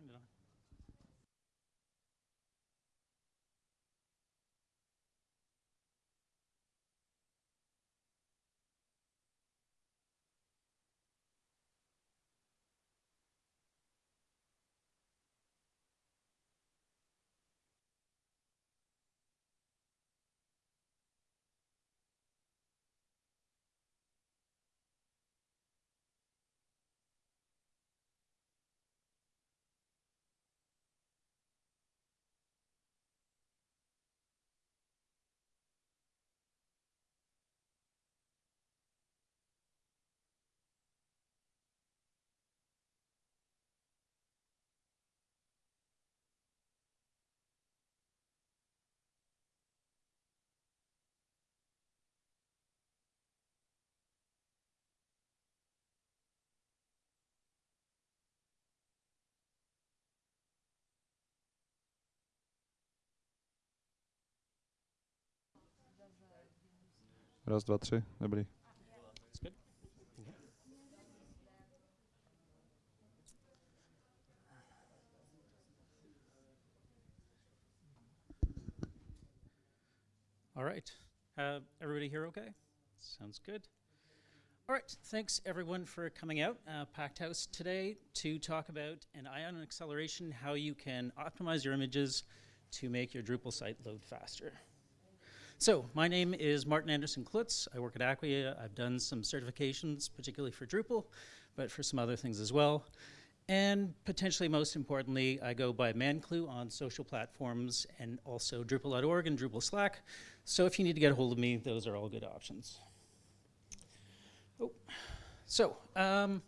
turned it on. Raz, dva, tři, dobrý. All right. Uh, everybody here okay? Sounds good. All right. Thanks everyone for coming out, uh, Packed House today to talk about an ion acceleration, how you can optimize your images to make your Drupal site load faster. So my name is Martin Anderson Clutz. I work at Acquia. I've done some certifications, particularly for Drupal, but for some other things as well. And potentially most importantly, I go by mandclu on social platforms and also Drupal.org and Drupal Slack. So if you need to get a hold of me, those are all good options. Oh. So um,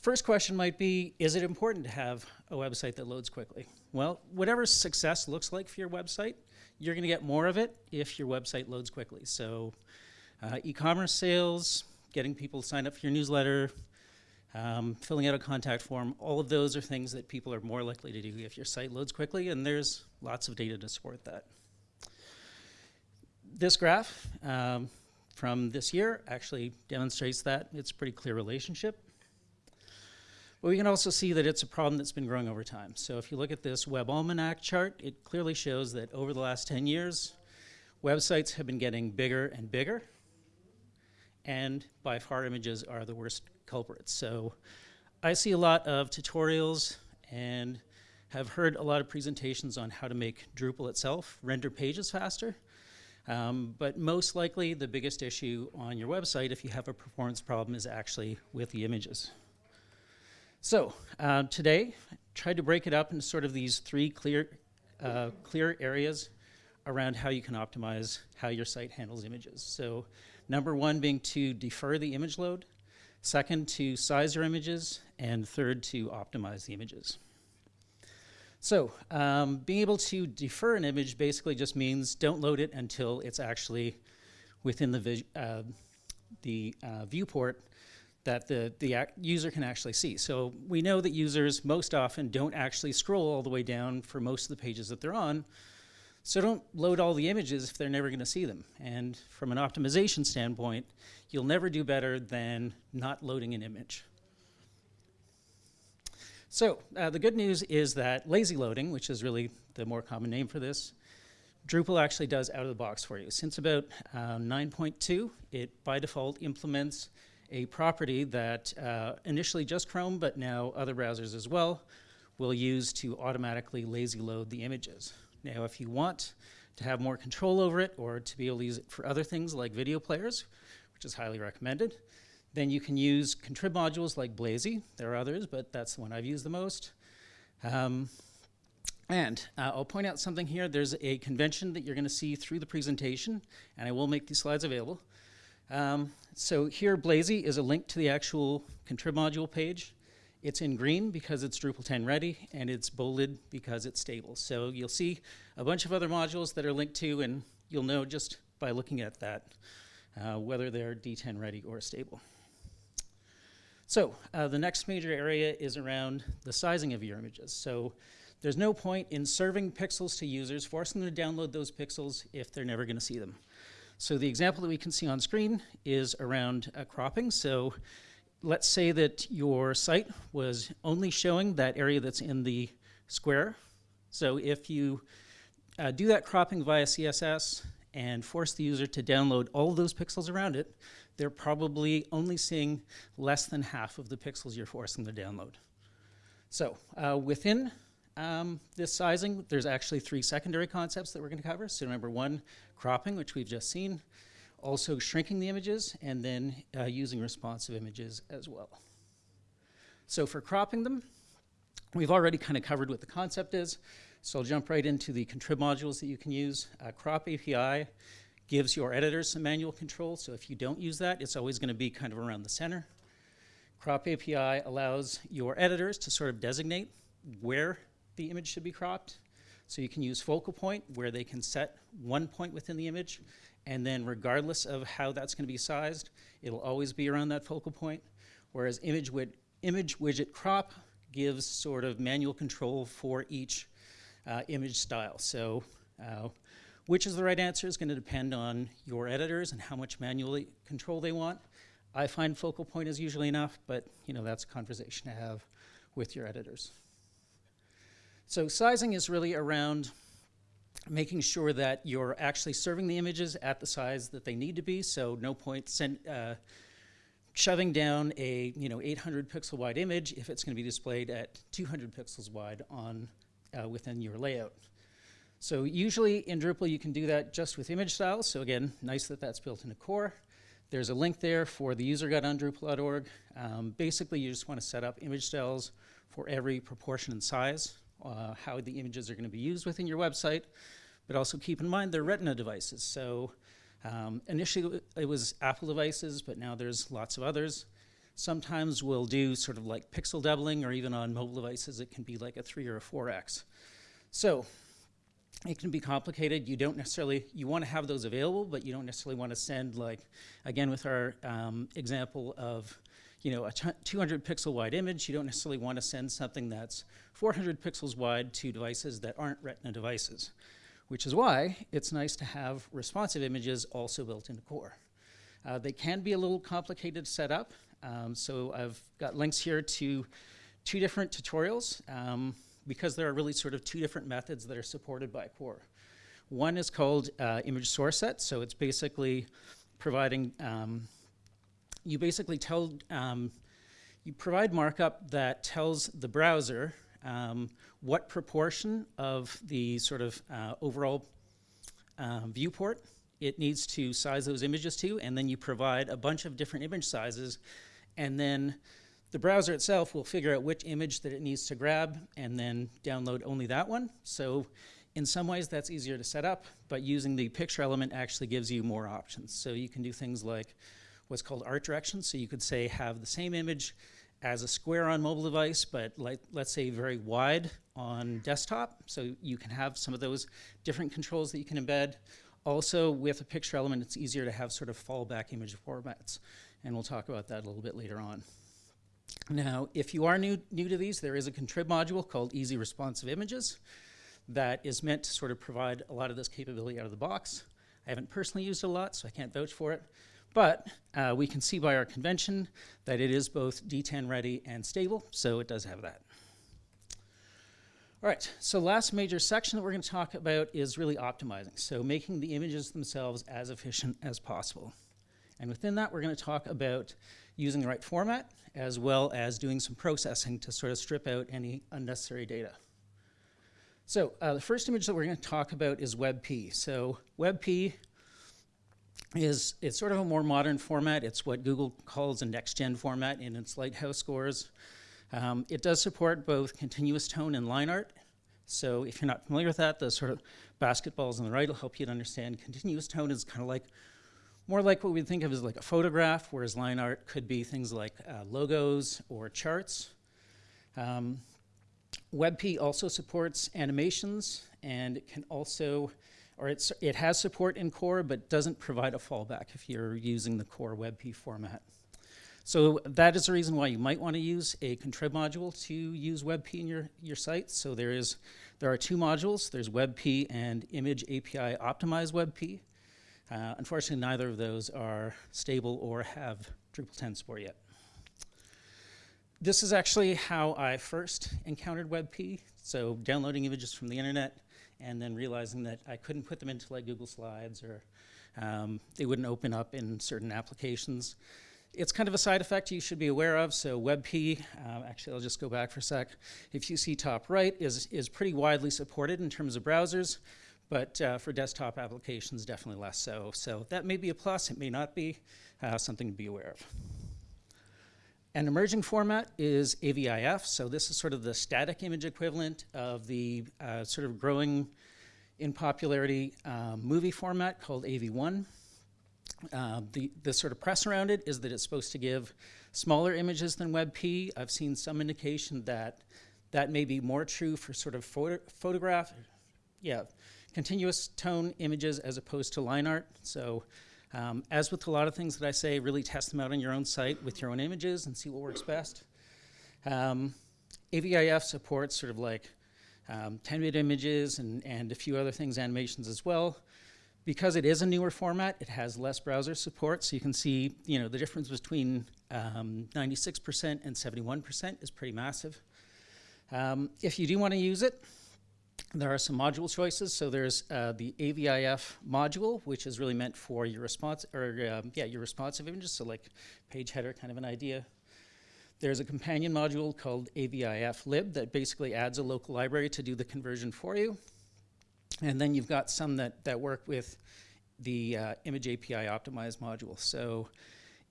first question might be, is it important to have a website that loads quickly? Well, whatever success looks like for your website, you're going to get more of it if your website loads quickly. So uh, e-commerce sales, getting people to sign up for your newsletter, um, filling out a contact form, all of those are things that people are more likely to do if your site loads quickly, and there's lots of data to support that. This graph um, from this year actually demonstrates that. It's a pretty clear relationship. But we can also see that it's a problem that's been growing over time. So if you look at this Web Almanac chart, it clearly shows that over the last 10 years, websites have been getting bigger and bigger, and by far images are the worst culprits. So I see a lot of tutorials and have heard a lot of presentations on how to make Drupal itself render pages faster. Um, but most likely the biggest issue on your website if you have a performance problem is actually with the images. So uh, today, I tried to break it up into sort of these three clear, uh, clear areas around how you can optimize how your site handles images. So number one being to defer the image load. Second, to size your images. And third, to optimize the images. So um, being able to defer an image basically just means don't load it until it's actually within the, uh, the uh, viewport that the, the user can actually see. So we know that users most often don't actually scroll all the way down for most of the pages that they're on. So don't load all the images if they're never going to see them. And from an optimization standpoint, you'll never do better than not loading an image. So uh, the good news is that lazy loading, which is really the more common name for this, Drupal actually does out of the box for you. Since about uh, 9.2, it by default implements a property that uh, initially just Chrome, but now other browsers as well, will use to automatically lazy load the images. Now, if you want to have more control over it or to be able to use it for other things like video players, which is highly recommended, then you can use contrib modules like Blazy. There are others, but that's the one I've used the most. Um, and uh, I'll point out something here. There's a convention that you're going to see through the presentation, and I will make these slides available. Um, so here, Blazy is a link to the actual contrib module page. It's in green because it's Drupal 10 ready, and it's bolded because it's stable. So you'll see a bunch of other modules that are linked to, and you'll know just by looking at that uh, whether they're D10 ready or stable. So uh, the next major area is around the sizing of your images. So there's no point in serving pixels to users, forcing them to download those pixels if they're never going to see them. So the example that we can see on screen is around uh, cropping. So let's say that your site was only showing that area that's in the square. So if you uh, do that cropping via CSS and force the user to download all those pixels around it, they're probably only seeing less than half of the pixels you're forcing to download. So uh, within um, this sizing, there's actually three secondary concepts that we're going to cover. So number one, cropping, which we've just seen also shrinking the images, and then uh, using responsive images as well. So for cropping them, we've already kind of covered what the concept is, so I'll jump right into the contrib modules that you can use. Uh, crop API gives your editors some manual control, so if you don't use that, it's always going to be kind of around the center. Crop API allows your editors to sort of designate where the image should be cropped. So you can use focal point where they can set one point within the image and then regardless of how that's going to be sized, it'll always be around that focal point. Whereas image, wid image widget crop gives sort of manual control for each uh, image style. So uh, Which is the right answer is going to depend on your editors and how much manual control they want. I find focal point is usually enough, but you know that's a conversation to have with your editors. So sizing is really around making sure that you're actually serving the images at the size that they need to be. So no point send, uh, shoving down a you know 800 pixel wide image if it's going to be displayed at 200 pixels wide on uh, within your layout. So usually in Drupal you can do that just with image styles. So again, nice that that's built into core. There's a link there for the user guide on Drupal.org. Um, basically, you just want to set up image styles for every proportion and size, uh, how the images are going to be used within your website, but also keep in mind they're Retina devices. So um, initially it was Apple devices, but now there's lots of others. Sometimes we'll do sort of like pixel doubling, or even on mobile devices, it can be like a 3 or a 4x. So it can be complicated. You don't necessarily, you want to have those available, but you don't necessarily want to send like, again with our um, example of, you know, a 200 pixel wide image, you don't necessarily want to send something that's 400 pixels wide to devices that aren't Retina devices, which is why it's nice to have responsive images also built into Core. Uh, they can be a little complicated to set up, um, so I've got links here to two different tutorials. Um, because there are really sort of two different methods that are supported by core. One is called uh, image source set, so it's basically providing, um, you basically tell, um, you provide markup that tells the browser um, what proportion of the sort of uh, overall uh, viewport it needs to size those images to, and then you provide a bunch of different image sizes, and then the browser itself will figure out which image that it needs to grab and then download only that one. So in some ways that's easier to set up, but using the picture element actually gives you more options. So you can do things like what's called art direction. So you could say have the same image as a square on mobile device, but like, let's say very wide on desktop. So you can have some of those different controls that you can embed. Also with a picture element, it's easier to have sort of fallback image formats. And we'll talk about that a little bit later on. Now, if you are new, new to these, there is a contrib module called Easy Responsive Images that is meant to sort of provide a lot of this capability out of the box. I haven't personally used it a lot, so I can't vouch for it. But uh, we can see by our convention that it is both D10 ready and stable, so it does have that. All right, so last major section that we're going to talk about is really optimizing, so making the images themselves as efficient as possible. And within that, we're going to talk about using the right format, as well as doing some processing to sort of strip out any unnecessary data. So uh, the first image that we're going to talk about is WebP. So WebP is it's sort of a more modern format. It's what Google calls a next-gen format in its Lighthouse scores. Um, it does support both continuous tone and line art. So if you're not familiar with that, the sort of basketballs on the right will help you to understand continuous tone is kind of like more like what we think of as like a photograph, whereas line art could be things like uh, logos or charts. Um, WebP also supports animations and it can also, or it's, it has support in core but doesn't provide a fallback if you're using the core WebP format. So that is the reason why you might want to use a contrib module to use WebP in your, your site. So there is, there are two modules. There's WebP and Image API Optimize WebP. Uh, unfortunately, neither of those are stable or have Drupal 10 support yet. This is actually how I first encountered WebP. So downloading images from the internet and then realizing that I couldn't put them into like Google Slides or um, they wouldn't open up in certain applications. It's kind of a side effect you should be aware of. So WebP, uh, actually I'll just go back for a sec. If you see top right, is, is pretty widely supported in terms of browsers but uh, for desktop applications, definitely less so. So that may be a plus, it may not be, uh, something to be aware of. An emerging format is AVIF, so this is sort of the static image equivalent of the uh, sort of growing in popularity um, movie format called AV1. Uh, the, the sort of press around it is that it's supposed to give smaller images than WebP. I've seen some indication that that may be more true for sort of photo photograph, yeah, continuous tone images as opposed to line art. So um, as with a lot of things that I say, really test them out on your own site with your own images and see what works best. Um, AVIF supports sort of like um, 10-bit images, and, and a few other things, animations as well. Because it is a newer format, it has less browser support, so you can see, you know, the difference between 96% um, and 71% is pretty massive. Um, if you do want to use it, there are some module choices. So there's uh, the AVIF module, which is really meant for your response or um, yeah, your responsive images. So like page header, kind of an idea. There's a companion module called AVIF lib that basically adds a local library to do the conversion for you. And then you've got some that, that work with the uh, image API optimized module. So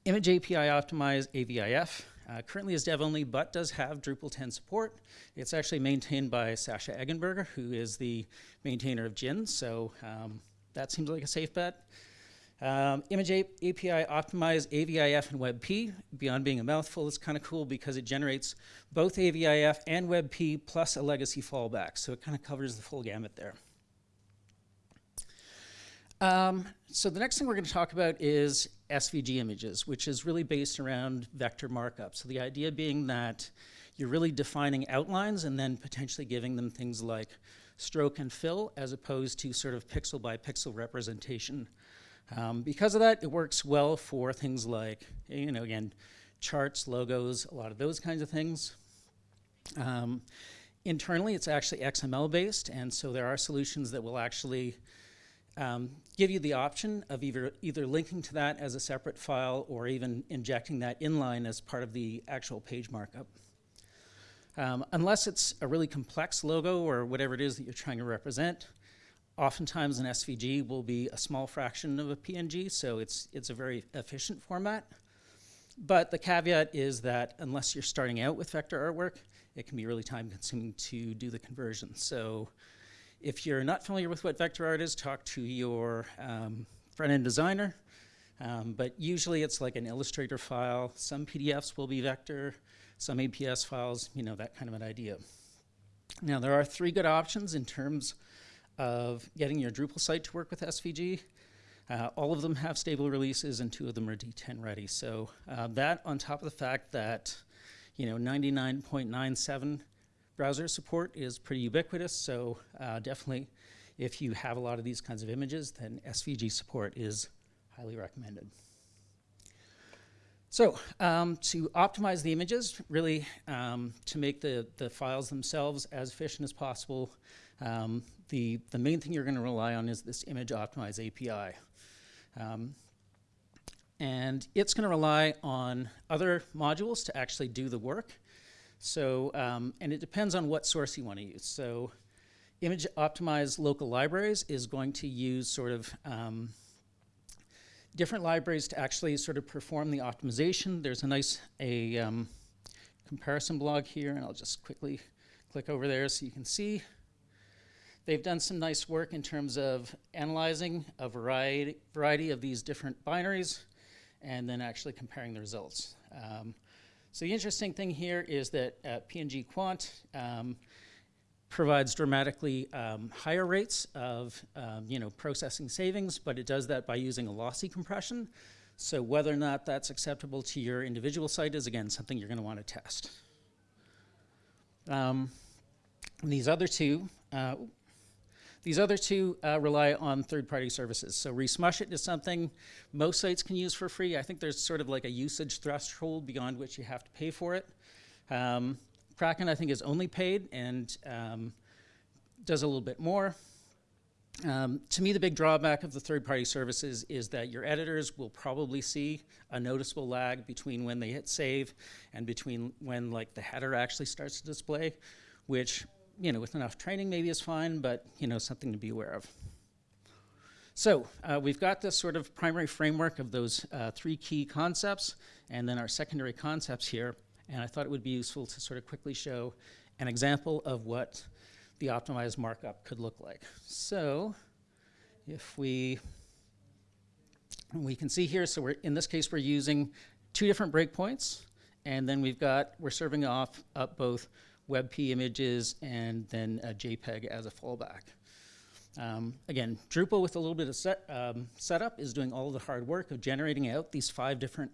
image API optimized AVIF uh, currently is dev only, but does have Drupal 10 support. It's actually maintained by Sascha Eggenberger, who is the maintainer of Gin, so um, that seems like a safe bet. Um, image API optimize AVIF and WebP. Beyond being a mouthful, it's kind of cool because it generates both AVIF and WebP plus a legacy fallback. So it kind of covers the full gamut there. Um, so the next thing we're going to talk about is SVG images, which is really based around vector markup. So the idea being that you're really defining outlines and then potentially giving them things like stroke and fill as opposed to sort of pixel by pixel representation. Um, because of that, it works well for things like, you know, again, charts, logos, a lot of those kinds of things. Um, internally, it's actually XML based, and so there are solutions that will actually um, give you the option of either, either linking to that as a separate file or even injecting that inline as part of the actual page markup. Um, unless it's a really complex logo or whatever it is that you're trying to represent, oftentimes an SVG will be a small fraction of a PNG, so it's, it's a very efficient format. But the caveat is that unless you're starting out with vector artwork, it can be really time consuming to do the conversion. So if you're not familiar with what vector art is, talk to your um, front-end designer. Um, but usually it's like an Illustrator file. Some PDFs will be vector, some EPS files, you know, that kind of an idea. Now, there are three good options in terms of getting your Drupal site to work with SVG. Uh, all of them have stable releases and two of them are D10 ready. So uh, that on top of the fact that, you know, 99.97 browser support is pretty ubiquitous, so uh, definitely if you have a lot of these kinds of images, then SVG support is highly recommended. So um, to optimize the images, really um, to make the, the files themselves as efficient as possible, um, the, the main thing you're going to rely on is this image optimize API. Um, and it's going to rely on other modules to actually do the work. So, um, and it depends on what source you want to use. So image optimized local libraries is going to use sort of um, different libraries to actually sort of perform the optimization. There's a nice a um, comparison blog here, and I'll just quickly click over there so you can see. They've done some nice work in terms of analyzing a variety, variety of these different binaries and then actually comparing the results. Um, so the interesting thing here is that uh, PNG Quant um, provides dramatically um, higher rates of um, you know, processing savings, but it does that by using a lossy compression. So whether or not that's acceptable to your individual site is, again, something you're going to want to test. Um, these other two, uh, these other two uh, rely on third-party services. So Resmushit is something most sites can use for free. I think there's sort of like a usage threshold beyond which you have to pay for it. Um, Kraken, I think, is only paid and um, does a little bit more. Um, to me, the big drawback of the third-party services is that your editors will probably see a noticeable lag between when they hit save and between when like the header actually starts to display, which you know, with enough training maybe is fine, but, you know, something to be aware of. So uh, we've got this sort of primary framework of those uh, three key concepts and then our secondary concepts here. And I thought it would be useful to sort of quickly show an example of what the optimized markup could look like. So if we, we can see here, so we're, in this case, we're using two different breakpoints. And then we've got, we're serving off up both WebP images, and then a JPEG as a fallback. Um, again, Drupal with a little bit of set, um, setup is doing all the hard work of generating out these five different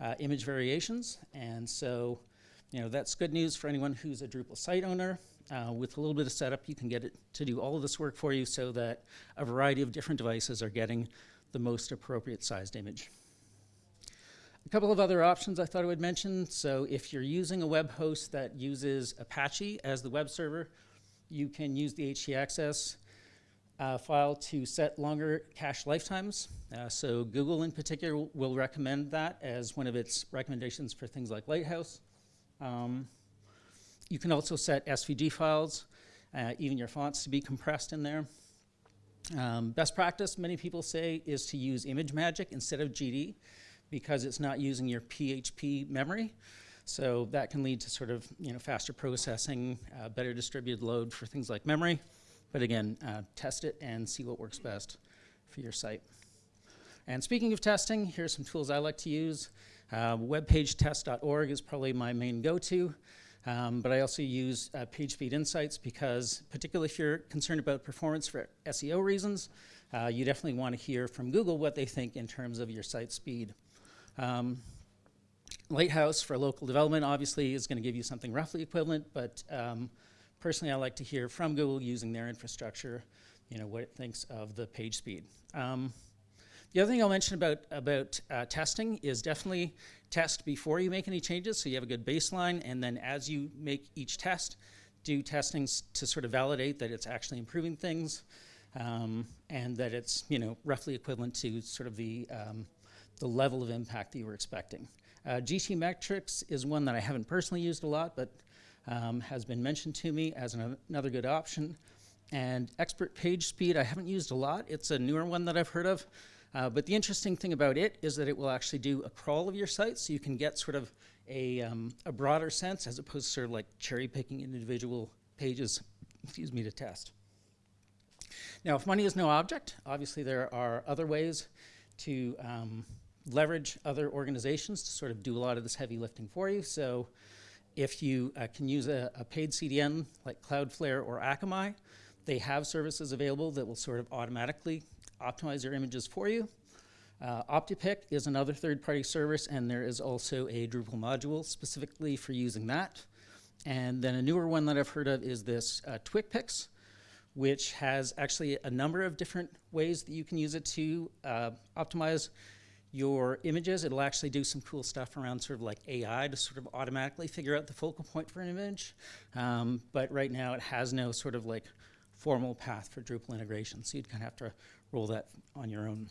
uh, image variations. And so, you know, that's good news for anyone who's a Drupal site owner. Uh, with a little bit of setup, you can get it to do all of this work for you so that a variety of different devices are getting the most appropriate sized image. A couple of other options I thought I would mention. So if you're using a web host that uses Apache as the web server, you can use the htaccess uh, file to set longer cache lifetimes. Uh, so Google in particular will recommend that as one of its recommendations for things like Lighthouse. Um, you can also set SVG files, uh, even your fonts to be compressed in there. Um, best practice, many people say, is to use ImageMagick instead of GD because it's not using your PHP memory. So that can lead to sort of you know faster processing, uh, better distributed load for things like memory. But again, uh, test it and see what works best for your site. And speaking of testing, here's some tools I like to use. Uh, webpagetest.org is probably my main go-to, um, but I also use uh, PageSpeed Insights because, particularly if you're concerned about performance for SEO reasons, uh, you definitely want to hear from Google what they think in terms of your site speed. Um, Lighthouse for local development obviously is going to give you something roughly equivalent, but um, personally, I like to hear from Google using their infrastructure, you know, what it thinks of the page speed. Um, the other thing I'll mention about, about uh, testing is definitely test before you make any changes so you have a good baseline, and then as you make each test, do testing to sort of validate that it's actually improving things um, and that it's, you know, roughly equivalent to sort of the, um, the level of impact that you were expecting. Uh, Metrics is one that I haven't personally used a lot, but um, has been mentioned to me as an, another good option. And Expert Page Speed, I haven't used a lot. It's a newer one that I've heard of. Uh, but the interesting thing about it is that it will actually do a crawl of your site, so you can get sort of a, um, a broader sense as opposed to sort of like cherry picking individual pages, excuse me, to test. Now, if money is no object, obviously there are other ways to um, leverage other organizations to sort of do a lot of this heavy lifting for you. So if you uh, can use a, a, paid CDN like Cloudflare or Akamai, they have services available that will sort of automatically optimize your images for you. Uh, OptiPic is another third-party service, and there is also a Drupal module specifically for using that. And then a newer one that I've heard of is this uh, which has actually a number of different ways that you can use it to uh, optimize your images. It'll actually do some cool stuff around sort of like AI to sort of automatically figure out the focal point for an image. Um, but right now it has no sort of like formal path for Drupal integration. So you'd kind of have to roll that on your own.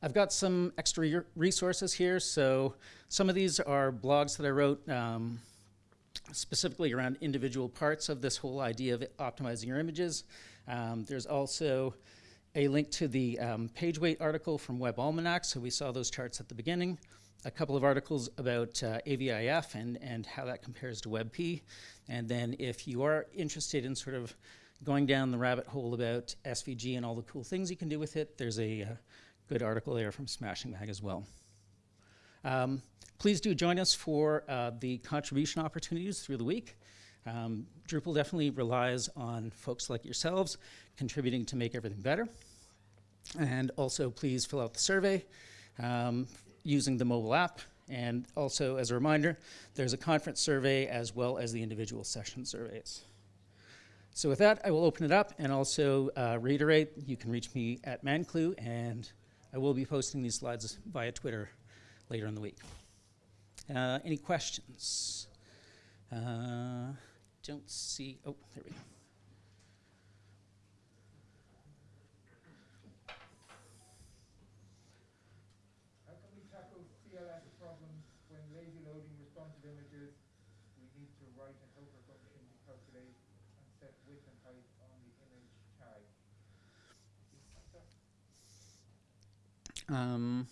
I've got some extra resources here. So some of these are blogs that I wrote um, specifically around individual parts of this whole idea of optimizing your images. Um, there's also a link to the um, page weight article from Web Almanac, so we saw those charts at the beginning, a couple of articles about uh, AVIF and, and how that compares to WebP, and then if you are interested in sort of going down the rabbit hole about SVG and all the cool things you can do with it, there's a uh, good article there from Smashing Mag as well. Um, please do join us for uh, the contribution opportunities through the week. Um, Drupal definitely relies on folks like yourselves contributing to make everything better. And also please fill out the survey um, using the mobile app. And also as a reminder, there's a conference survey as well as the individual session surveys. So with that, I will open it up and also uh, reiterate, you can reach me at mandclu and I will be posting these slides via Twitter later in the week. Uh, any questions? Uh, don't see, oh, there we go. How can we tackle CLS problems when lazy loading responsive images? We need to write an helper function to calculate and set width and height on the image tag. Um,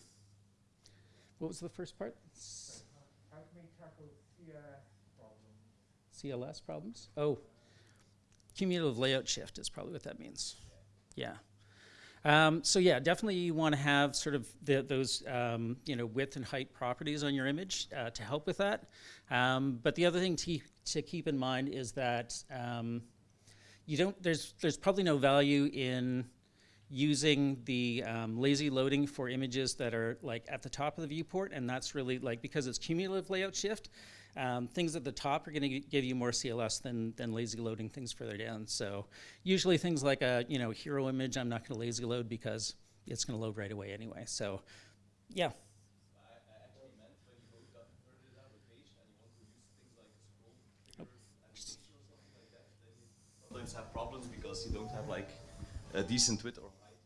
what was the first part? How can we tackle CLS? CLS problems? Oh, cumulative layout shift is probably what that means. Yeah. Um, so yeah, definitely you want to have sort of the, those um, you know width and height properties on your image uh, to help with that. Um, but the other thing to, to keep in mind is that um, you don't there's there's probably no value in using the um, lazy loading for images that are like at the top of the viewport, and that's really like because it's cumulative layout shift. Um, things at the top are going to give you more CLS than, than lazy loading things further down. So usually things like a you know hero image, I'm not going to lazy load because it's going to load right away anyway. So yeah, sometimes have problems because you don't have like a decent width or height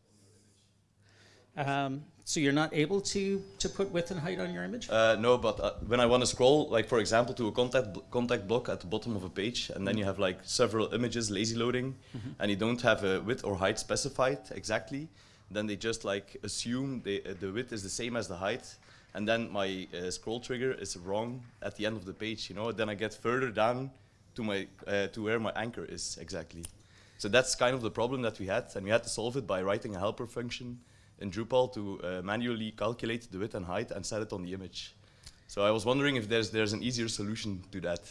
on your image. um, so you're not able to to put width and height on your image. Uh, no, but uh, when I want to scroll, like for example, to a contact bl- contact block at the bottom of a page, and then you have like several images lazy loading, and you don't have a width or height specified exactly, then they just like assume they, uh, the width is the same as the height, and then my uh, scroll trigger is wrong at the end of the page. You know, then I get further down to my uh, to where my anchor is exactly. So that's kind of the problem that we had, and we had to solve it by writing a helper function in Drupal to uh, manually calculate the width and height and set it on the image. So I was wondering if there's there's an easier solution to that.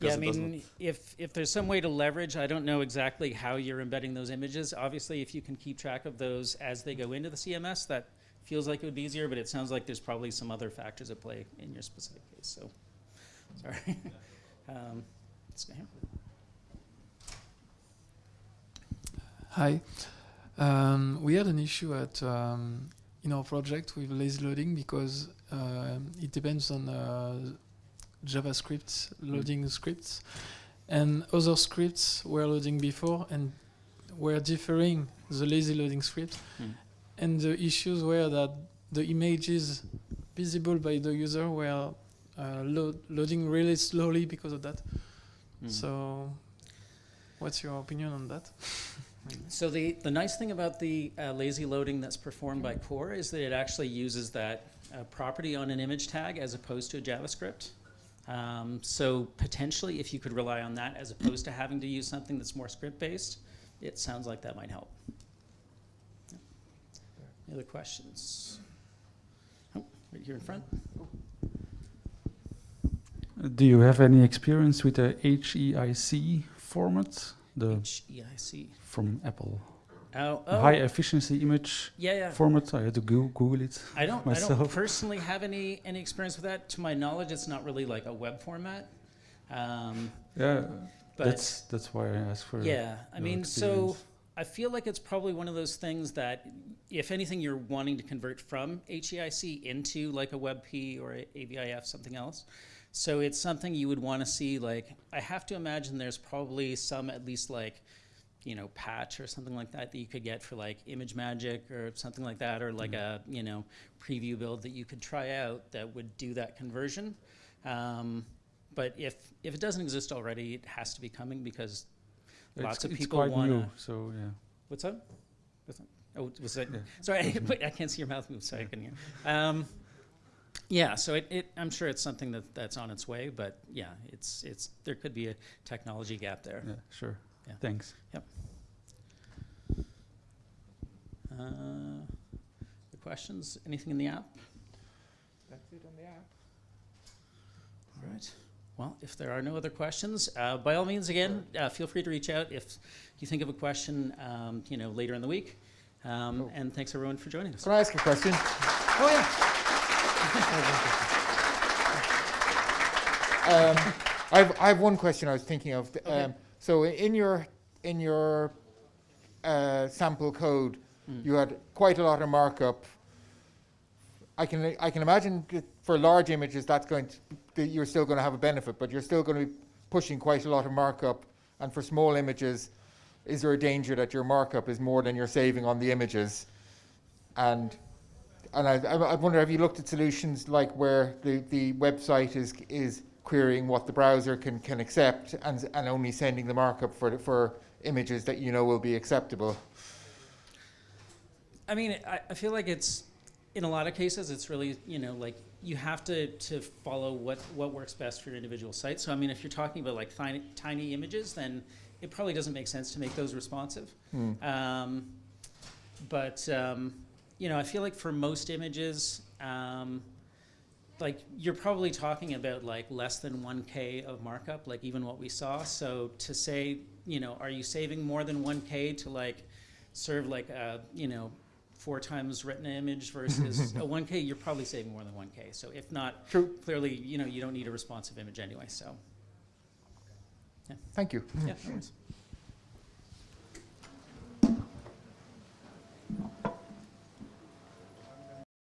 Yeah, I mean, if, if there's some way to leverage, I don't know exactly how you're embedding those images. Obviously, if you can keep track of those as they go into the CMS, that feels like it would be easier, but it sounds like there's probably some other factors at play in your specific case, so, sorry. Um, let's go here. Hi. Um, we had an issue at um, in our project with lazy loading because um it depends on uh, JavaScript loading scripts, and other scripts were loading before and were differing the lazy loading script, Hmm. and the issues were that the images visible by the user were uh, load, loading really slowly because of that. Hmm. So, what's your opinion on that? So the, the nice thing about the uh, lazy loading that's performed by Core is that it actually uses that uh, property on an image tag as opposed to a JavaScript. Um, so potentially, if you could rely on that as opposed to having to use something that's more script-based, it sounds like that might help. Yeah. Any other questions? Oh, right here in front. Do you have any experience with the HEIC format, the HEIC. from Apple? Oh, oh. High efficiency image yeah, yeah. format. I had to go Google it. I don't. I don't myself. personally have any any experience with that. To my knowledge, it's not really like a web format. Um, Yeah, but that's that's why I asked for. yeah, I mean, so. I feel like it's probably one of those things that, if anything, you're wanting to convert from HEIC into like a WebP or a AVIF, something else. So it's something you would want to see. Like, I have to imagine there's probably some at least like, you know, patch or something like that that you could get for like ImageMagick or something like that, or like a you know preview build that you could try out that would do that conversion. Um, but if if it doesn't exist already, it has to be coming because It's- lots of people quite wanna- new, so yeah. What's up? What's that? Oh, was that? Yeah. Sorry, wait, I can't see your mouth move, so I can hear. Um, yeah, so it, it, I'm sure it's something that, that's on its way, but yeah, it's, it's, there could be a technology gap there. Yeah, sure. Yeah. Thanks. Uh, the questions? Anything in the app? That's it on the app. All right. Well, if there are no other questions, uh, by all means, again, uh, feel free to reach out if you think of a question, um, you know, later in the week. Um, Oh. And thanks everyone for joining us. Can I ask a question? Oh yeah. Um, I've, I have one question I was thinking of. Okay. Um, so in your, in your uh, sample code, Mm. you had quite a lot of markup. I can, I can imagine for large images that's going to, that you're still going to have a benefit, but you're still going to be pushing quite a lot of markup. And for small images, is there a danger that your markup is more than you're saving on the images? And and I, I, wonder, have you looked at solutions like where the, the website is is querying what the browser can, can accept and and only sending the markup for for images that you know will be acceptable? I mean, I, I feel like it's in a lot of cases, it's really you know like you have to to follow what what works best for your individual site. So I mean, if you're talking about like tiny tiny images, then it probably doesn't make sense to make those responsive. Hmm. Um, but um, you know, I feel like for most images, um, like you're probably talking about like less than 1K of markup, like even what we saw. So to say, you know, are you saving more than 1K to like serve like a, you know, four times retina image versus a 1K, you're probably saving more than 1K. So if not, True. clearly, you know, you don't need a responsive image anyway, so. Yeah. Thank you. Yeah, no